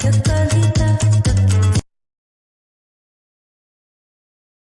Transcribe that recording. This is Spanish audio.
Santa Carlita.